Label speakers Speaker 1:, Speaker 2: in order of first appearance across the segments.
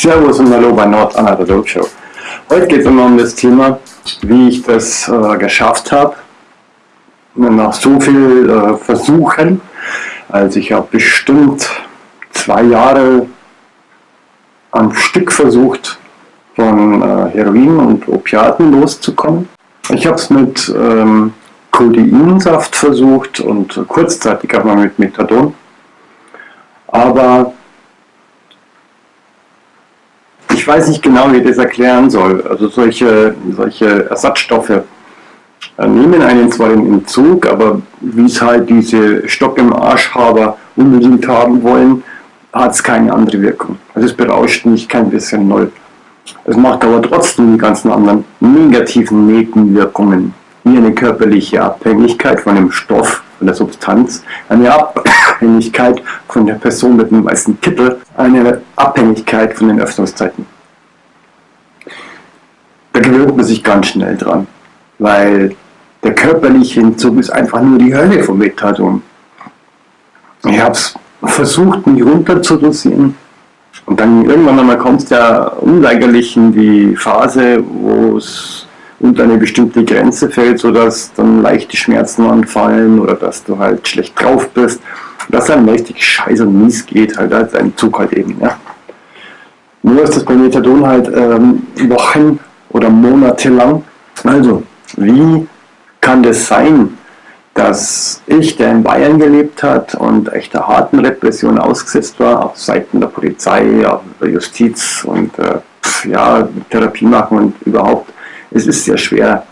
Speaker 1: Servus und Hallo bei Nord Anna der Dog Show. Heute geht es um das Thema, wie ich das äh, geschafft habe, nach so viel äh, Versuchen. Also ich habe bestimmt zwei Jahre am Stück versucht, von äh, Heroin und Opiaten loszukommen. Ich habe es mit ähm, Codeinsaft versucht und kurzzeitig auch mal mit Methadon. Aber ich weiß nicht genau, wie ich das erklären soll. Also solche, solche Ersatzstoffe äh, nehmen einen zwar in Entzug, aber wie es halt diese Stock im Arschhaber unbedingt haben wollen, hat es keine andere Wirkung. Also es berauscht mich kein bisschen null. Es macht aber trotzdem die ganzen anderen negativen Nebenwirkungen, wie eine körperliche Abhängigkeit von dem Stoff, von der Substanz, eine Abhängigkeit von der Person mit dem weißen Kittel, eine Abhängigkeit von den Öffnungszeiten. Da gewöhnt man sich ganz schnell dran, weil der körperliche Entzug ist einfach nur die Hölle vom Methadon. Ich habe es versucht, mich runterzudosieren. Und dann irgendwann einmal kommt ja unweigerlich in die Phase, wo es unter eine bestimmte Grenze fällt, sodass dann leichte Schmerzen anfallen oder dass du halt schlecht drauf bist. Dass dann richtig scheiße und mies geht, halt als ein Zug halt eben. Ja. Nur ist das bei Methadon halt ähm, Wochen oder Monate lang. Also, wie kann das sein, dass ich, der in Bayern gelebt hat und echt der harten Repression ausgesetzt war, auf Seiten der Polizei, der Justiz und äh, ja, Therapie machen und überhaupt, es ist sehr schwer.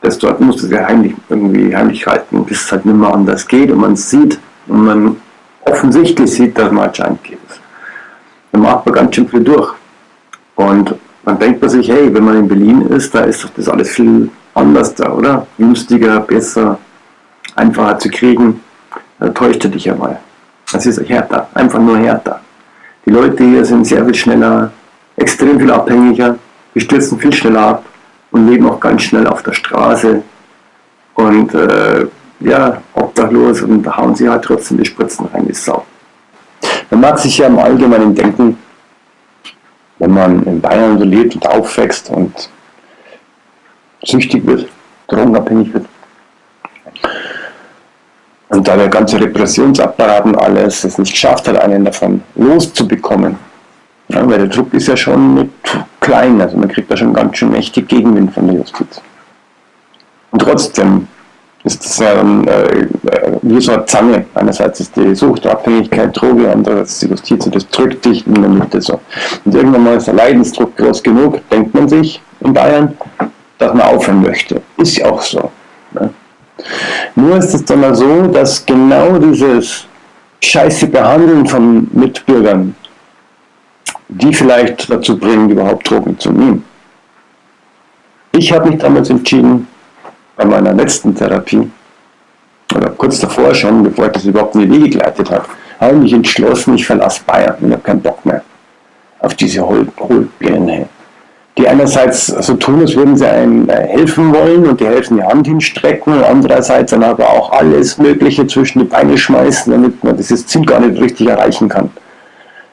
Speaker 1: Das dort muss es ja heimlich, irgendwie heimlich halten, bis es halt nicht mehr anders geht und man sieht und man offensichtlich sieht, dass man anscheinend geht. Dann macht man ganz schön viel durch. Und dann denkt man sich, hey, wenn man in Berlin ist, da ist doch das alles viel anders da, oder? Günstiger, besser, einfacher zu kriegen. Da täuscht er dich ja mal. Das ist härter, einfach nur härter. Die Leute hier sind sehr viel schneller, extrem viel abhängiger, die stürzen viel schneller ab und leben auch ganz schnell auf der Straße und äh, ja, obdachlos und da hauen sie halt trotzdem die Spritzen rein, die Sau. Man mag sich ja im Allgemeinen denken, wenn man in Bayern so lebt und aufwächst und süchtig wird, drogenabhängig wird. Und da der ganze Repressionsapparat und alles es nicht geschafft hat, einen davon loszubekommen. Ja, weil der Druck ist ja schon nicht klein, also man kriegt da schon ganz schön mächtig Gegenwind von der Justiz. Und trotzdem ist das ähm, äh, wie so eine Zange. Einerseits ist die Sucht, Abhängigkeit, Droge, andererseits die Justiz und das drückt dich in der Mitte so. Und irgendwann mal ist der Leidensdruck groß genug, denkt man sich in Bayern, dass man aufhören möchte. Ist ja auch so. Ne? Nur ist es dann mal so, dass genau dieses scheiße Behandeln von Mitbürgern, die vielleicht dazu bringen, überhaupt Drogen zu nehmen. Ich habe mich damals entschieden, bei meiner letzten Therapie, oder kurz davor schon, bevor ich das überhaupt in die Wege geleitet habe, habe ich mich entschlossen, ich verlasse Bayern und habe keinen Bock mehr auf diese Hohlbirne die einerseits so tun, als würden sie einem äh, helfen wollen und die helfen die Hand hinstrecken und andererseits dann aber auch alles Mögliche zwischen die Beine schmeißen, damit man dieses Ziel gar nicht richtig erreichen kann.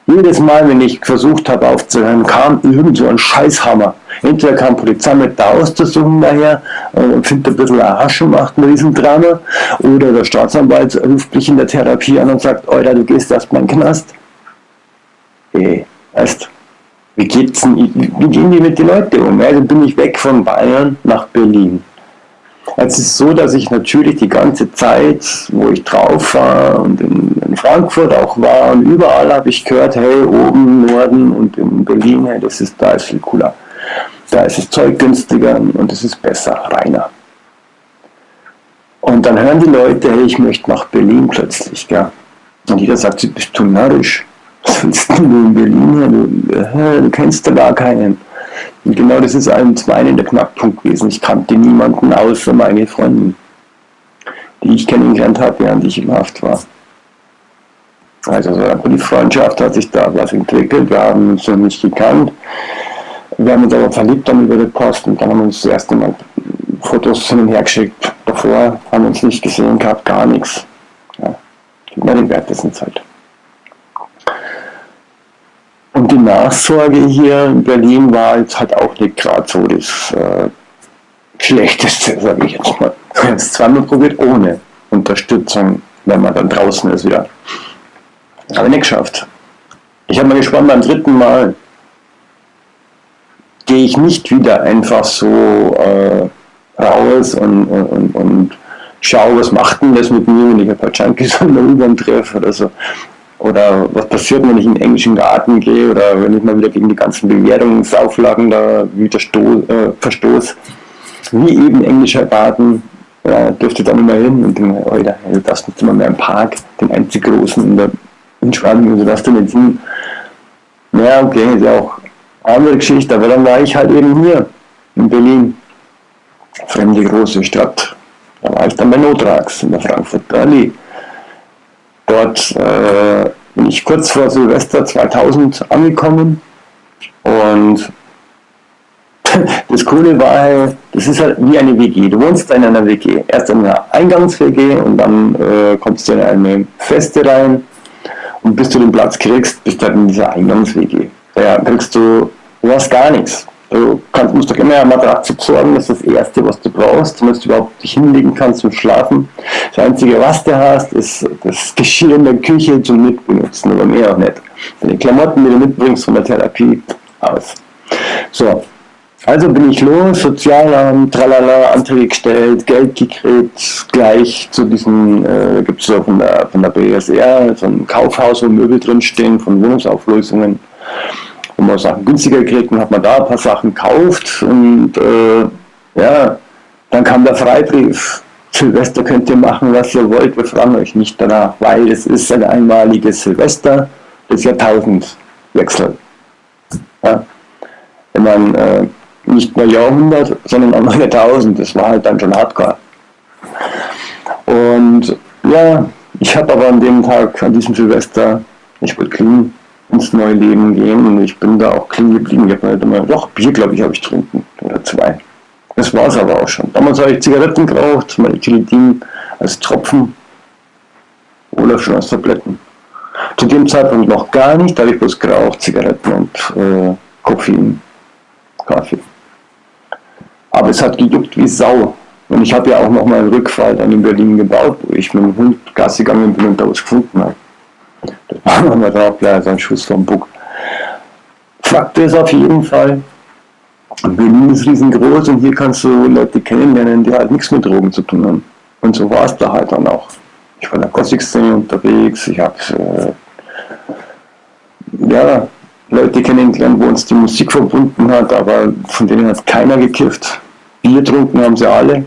Speaker 1: Jedes Mal, wenn ich versucht habe aufzuhören, kam irgend so ein Scheißhammer. Entweder kam Polizei mit der Ausdüstung daher und findet ein bisschen eine Hasche, macht ein Riesendrama, oder der Staatsanwalt ruft mich in der Therapie an und sagt, Alter, du gehst erst mal in den Knast. Ey, weißt wie, geht's, wie gehen die mit den Leuten um? Also bin ich weg von Bayern nach Berlin. Es ist so, dass ich natürlich die ganze Zeit, wo ich drauf war und in, in Frankfurt auch war und überall habe ich gehört, hey, oben, Norden und in Berlin, hey, das ist, da ist viel cooler. Da ist das Zeug günstiger und es ist besser, reiner. Und dann hören die Leute, hey, ich möchte nach Berlin plötzlich. Gell? Und jeder sagt, du bist du narrisch was willst du in Berlin? Du, äh, du kennst da gar keinen. Und genau das ist ein mein der Knackpunkt gewesen. Ich kannte niemanden außer meine Freundin, die ich kennengelernt habe, während ich im Haft war. Also so die Freundschaft hat sich da was entwickelt, wir haben uns nicht gekannt. Wir haben uns aber verliebt dann über die Post und dann haben wir uns das erste Mal Fotos hin und her geschickt. Davor haben wir uns nicht gesehen gehabt, gar nichts. Ja, gibt mir den Wert dessen Zeit. Und die Nachsorge hier in Berlin war jetzt halt auch nicht gerade so das äh, Schlechteste, sage ich jetzt mal. Ich habe es zweimal probiert ohne Unterstützung, wenn man dann draußen ist wieder. Ich nicht geschafft. Ich habe mal gespannt, beim dritten Mal gehe ich nicht wieder einfach so äh, raus und, und, und schaue, was macht denn das mit mir, wenn ich ein paar Junkies an der U-Bahn treffe oder so. Oder was passiert, wenn ich in den englischen Garten gehe oder wenn ich mal wieder gegen die ganzen Bewertungsauflagen da wieder äh, verstoße. Wie eben englischer Garten, ja, dürfte dann immer hin und denke, Alter, du darfst nicht immer mehr im Park, den einzig großen in der in Spanien, also darfst du nicht hin. Ja, okay, ist ja auch andere Geschichte, aber dann war ich halt eben hier in Berlin. Fremde große Stadt. Da war ich dann bei Notrax in der Frankfurter Allee. Dort äh, bin ich kurz vor Silvester 2000 angekommen und das Coole war halt, das ist halt wie eine WG. Du wohnst in einer WG. Erst in einer Eingangs-WG und dann äh, kommst du in eine Feste rein und bis du den Platz kriegst, bist du halt in dieser Eingangs-WG. Da kriegst du, du hast gar nichts. Du kannst, musst doch immer eine Matratze besorgen, das ist das Erste, was du brauchst, damit du überhaupt dich hinlegen kannst zum Schlafen. Das Einzige, was du hast, ist das Geschirr in der Küche zum Mitbenutzen, aber mehr auch nicht. Deine Klamotten, die du mitbringst von der Therapie, aus. So, also bin ich los, Sozialamt, tralala, Anträge gestellt, Geld gekriegt, gleich zu diesen, äh, gibt es so von der, von der BSR, so ein Kaufhaus, wo Möbel drinstehen, von Wohnungsauflösungen wo man Sachen günstiger gekriegt und hat man da ein paar Sachen gekauft und äh, ja, dann kam der Freibrief. Silvester könnt ihr machen, was ihr wollt, wir fragen euch nicht danach, weil es ist ein einmaliges Silvester des Jahrtausendwechsel. Ja. Wenn man äh, nicht nur Jahrhundert, sondern auch noch Jahrtausend, das war halt dann schon hardcore. Und ja, ich habe aber an dem Tag, an diesem Silvester, ich wollte clean, ins neue Leben gehen und ich bin da auch clean geblieben. Ich habe halt immer, doch, Bier glaube ich habe ich getrunken oder zwei. Das war es aber auch schon. Damals habe ich Zigaretten geraucht, Maltilitin als Tropfen oder schon als Tabletten. Zu dem Zeitpunkt noch gar nicht, da habe ich bloß geraucht, Zigaretten und äh, Koffein, Kaffee. Aber es hat gejuckt wie Sau. Und ich habe ja auch noch mal einen Rückfall dann in Berlin gebaut, wo ich mit dem Hund Gas gegangen bin und da was gefunden habe. Das machen wir drauf, ja, so ein Schuss vom Bug. Fakt ist auf jeden Fall, Berlin ist riesengroß und hier kannst du Leute kennenlernen, die halt nichts mit Drogen zu tun haben. Und so war es da halt dann auch. Ich war in der Gothic-Szene unterwegs, ich habe äh, ja, Leute kennengelernt, wo uns die Musik verbunden hat, aber von denen hat keiner gekifft. Bier getrunken haben sie alle,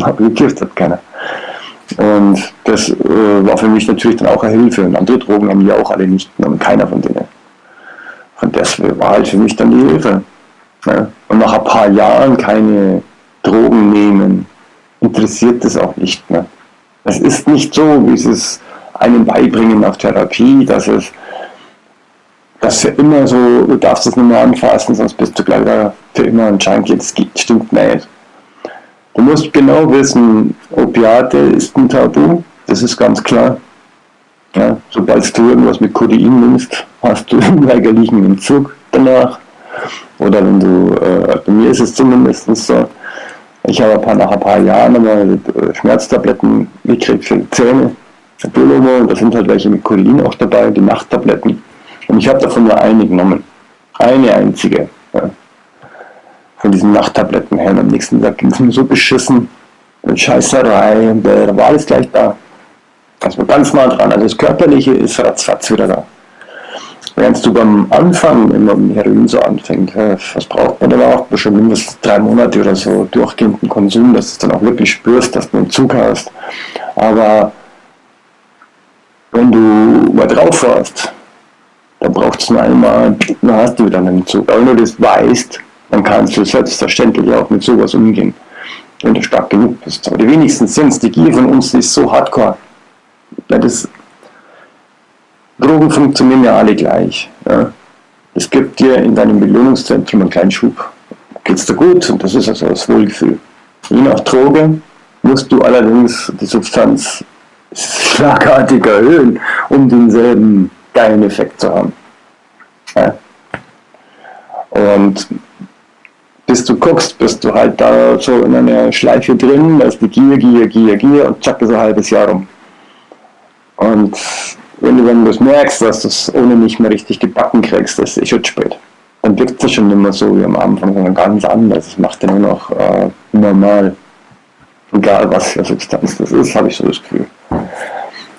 Speaker 1: aber gekifft hat keiner. Und das äh, war für mich natürlich dann auch eine Hilfe. Und andere Drogen haben die auch alle nicht genommen, keiner von denen. Und das war halt für mich dann die Hilfe. Ne? Und nach ein paar Jahren keine Drogen nehmen, interessiert das auch nicht mehr. Es ist nicht so, wie sie es einem beibringen auf Therapie, dass es dass für immer so, du darfst es nicht mehr anfassen, sonst bist du gleich für immer ein Junkie. Das stimmt nicht. Du musst genau wissen, Opiate ist ein Tabu, das ist ganz klar. Ja, sobald du irgendwas mit Codein nimmst, hast du einen weigerlichen Entzug danach. Oder wenn du, äh, bei mir ist es zumindest so, ich habe nach ein paar Jahren einmal äh, Schmerztabletten gekriegt für die Zähne, Biologo, und da sind halt welche mit Codein auch dabei, die Nachttabletten. Und ich habe davon nur eine genommen. Eine einzige. Ja von diesen Nachttabletten her. Und am nächsten Tag ging es mir so beschissen. Und Scheißerei, und da war alles gleich da. War ganz nah dran. Also das Körperliche ist ratzfatz wieder da. Während du beim Anfang, wenn man mit Heroin so anfängt, was braucht man dann auch? Schon mindestens drei Monate oder so durchgehenden Konsum, dass du dann auch wirklich spürst, dass du einen Zug hast. Aber wenn du mal drauf warst, dann braucht es nur einmal, dann hast du wieder einen Zug. Aber wenn du das weißt, dann kannst du selbstverständlich auch mit sowas umgehen, wenn du stark genug bist. Aber die wenigsten sind es. Die Gier von uns ist so hardcore. Ja, das, Drogen funktionieren ja alle gleich. Ja. Es gibt dir in deinem Belohnungszentrum einen kleinen Schub. Geht es dir gut? Und das ist also das Wohlgefühl. Je nach Droge musst du allerdings die Substanz schlagartig erhöhen, um denselben geilen Effekt zu haben. Ja. Und bis du guckst, bist du halt da so in einer Schleife drin, da ist die Gier, Gier, Gier, Gier und zack, ist ein halbes Jahr rum. Und wenn du, du das merkst, dass du es ohne nicht mehr richtig gebacken kriegst, ist es schon spät. Dann wirkt es schon mehr so wie am Anfang, sondern ganz anders. Es macht ja nur noch äh, normal. Egal was für Substanz das ist, habe ich so das Gefühl. Und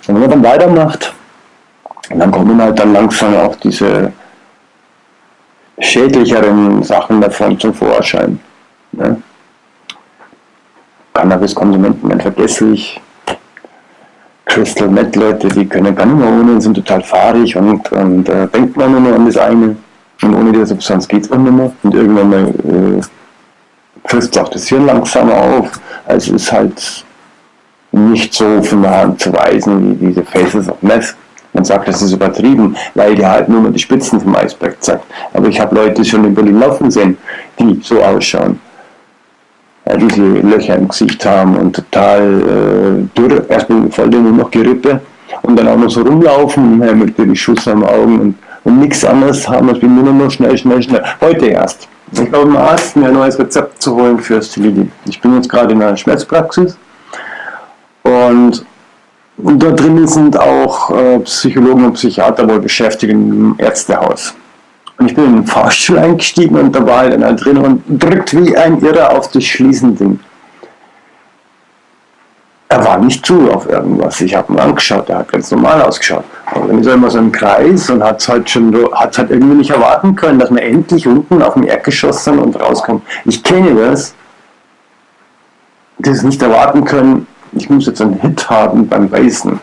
Speaker 1: wenn man dann weitermacht, dann kommen halt dann langsam auch diese schädlicheren Sachen davon zum Vorschein. Ne? Cannabiskonsumenten werden vergesslich. Crystal Meth Leute, die können gar nicht mehr ohne, sind total fahrig und, und äh, denkt man nur an das eine. Und ohne die Substanz geht es auch nicht mehr. Und irgendwann mal äh, frisst auch das Hirn langsamer auf. Also ist halt nicht so von der Hand zu weisen wie diese Faces of Meth. Man sagt, das ist übertrieben, weil die halt nur mal die Spitzen vom Eisberg zeigt. Aber ich habe Leute schon in Berlin laufen sehen, die so ausschauen. Diese Löcher im Gesicht haben und total äh, dürr, erstmal voll nur noch Gerippe und dann auch noch so rumlaufen ja, mit den Schuss am Augen und, und nichts anderes haben als wie nur noch schnell, schnell, schnell. Heute erst. Ich glaube, im Arzt mir ein neues Rezept zu holen für Stilidi. Ich bin jetzt gerade in einer Schmerzpraxis und und da drinnen sind auch äh, Psychologen und Psychiater wohl beschäftigt im Ärztehaus. Und ich bin in den Fahrstuhl eingestiegen und da war halt einer drin und drückt wie ein Irrer auf das Schließending. Er war nicht zu auf irgendwas. Ich habe ihn angeschaut, er hat ganz normal ausgeschaut. Aber dann ist er immer so im Kreis und hat es halt schon hat halt irgendwie nicht erwarten können, dass wir endlich unten auf dem Erdgeschoss sind und rauskommen. Ich kenne das, das nicht erwarten können, ich muss jetzt einen Hit haben beim Beißen.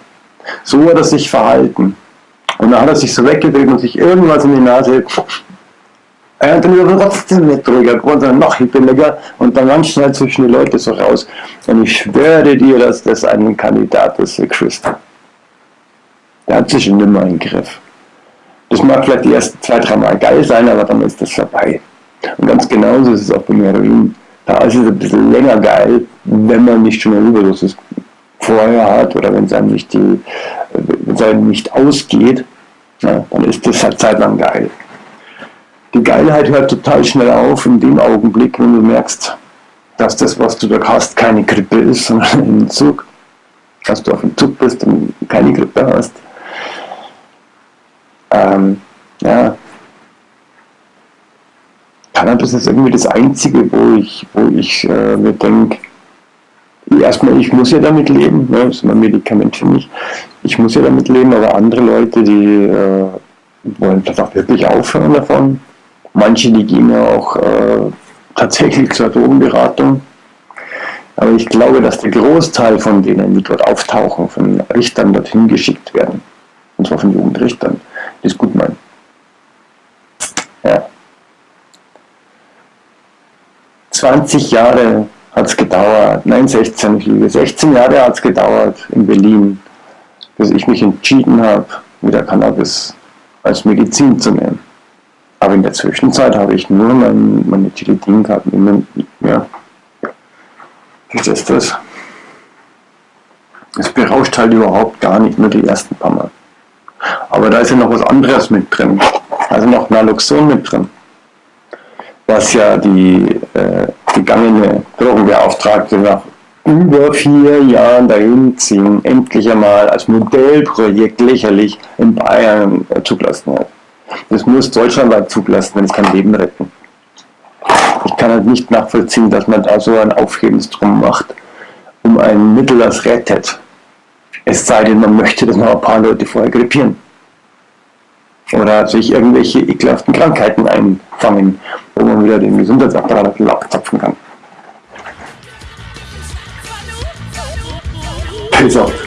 Speaker 1: So hat er sich verhalten. Und dann hat er sich so weggedreht und sich irgendwas in die Nase. Er hat dann wieder trotzdem nicht ruhiger geworden, sondern noch hippeliger und dann ganz schnell zwischen die Leute so raus. Und ich schwöre dir, dass das ein Kandidat ist für Christ. Der hat sich nimmer im Griff. Das mag vielleicht die ersten zwei, drei Mal geil sein, aber dann ist das vorbei. Und ganz genauso ist es auch beim Heroin. Da ist es ein bisschen länger geil, wenn man nicht schon eine Überdosis vorher hat oder wenn es einem nicht, einem nicht ausgeht, ja, dann ist das halt zeitlang geil. Die Geilheit hört total schnell auf in dem Augenblick, wenn du merkst, dass das, was du da hast, keine Grippe ist, sondern ein Entzug. Dass du auf dem Zug bist und keine Grippe hast. Ähm, ja, Cannabis ist irgendwie das Einzige, wo ich, wo ich äh, mir denke, erstmal, ich muss ja damit leben, ne, das ist ein Medikament für mich, ich muss ja damit leben, aber andere Leute, die äh, wollen vielleicht auch wirklich aufhören davon. Manche, die gehen ja auch äh, tatsächlich zur Drogenberatung. Aber ich glaube, dass der Großteil von denen, die dort auftauchen, von Richtern dorthin geschickt werden. Und zwar von Jugendrichtern, die es gut meinen. Ja. 20 Jahre hat es gedauert, nein 16, ich lüge, 16 Jahre hat es gedauert in Berlin, bis ich mich entschieden habe, wieder Cannabis als Medizin zu nehmen. Aber in der Zwischenzeit habe ich nur mein, meine Tilidin gehabt. Ja. Verstehst du das? Es berauscht halt überhaupt gar nicht, nur die ersten paar Mal. Aber da ist ja noch was anderes mit drin. Also noch Naloxon mit drin was ja die äh, gegangene Drogenbeauftragte nach über vier Jahren dahin ziehen, endlich einmal als Modellprojekt lächerlich in Bayern äh, zugelassen hat. Das muss deutschlandweit zugelassen, wenn es kein Leben retten. Ich kann halt nicht nachvollziehen, dass man da so ein Aufhebens drum macht, um ein Mittel, das rettet. Es sei denn, man möchte, dass noch ein paar Leute vorher grippieren oder sich irgendwelche ekelhaften Krankheiten einfangen, wo man wieder den Gesundheitsapparat abzapfen kann. Peace out.